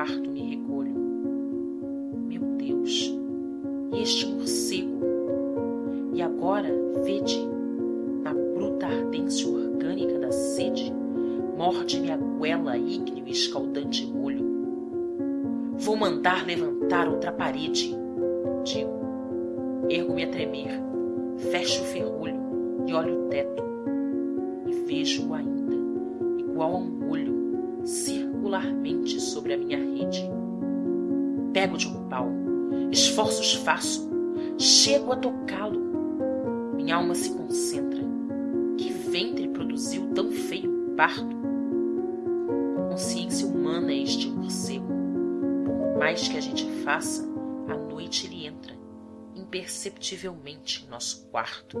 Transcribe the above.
quarto me recolho. Meu Deus, este morcego? E agora, vede, na bruta ardência orgânica da sede, morde-me a goela ígneo e escaldante molho. Vou mandar levantar outra parede, digo. Ergo-me a tremer, fecho o ferrolho e olho o teto. E vejo-o ainda, igual a um olho, circularmente sobre a minha. Pego de um pau, esforços faço, chego a tocá-lo. Minha alma se concentra. Que ventre produziu tão feio parto? Consciência humana é este morcego. Por mais que a gente faça, à noite ele entra, imperceptivelmente, em nosso quarto.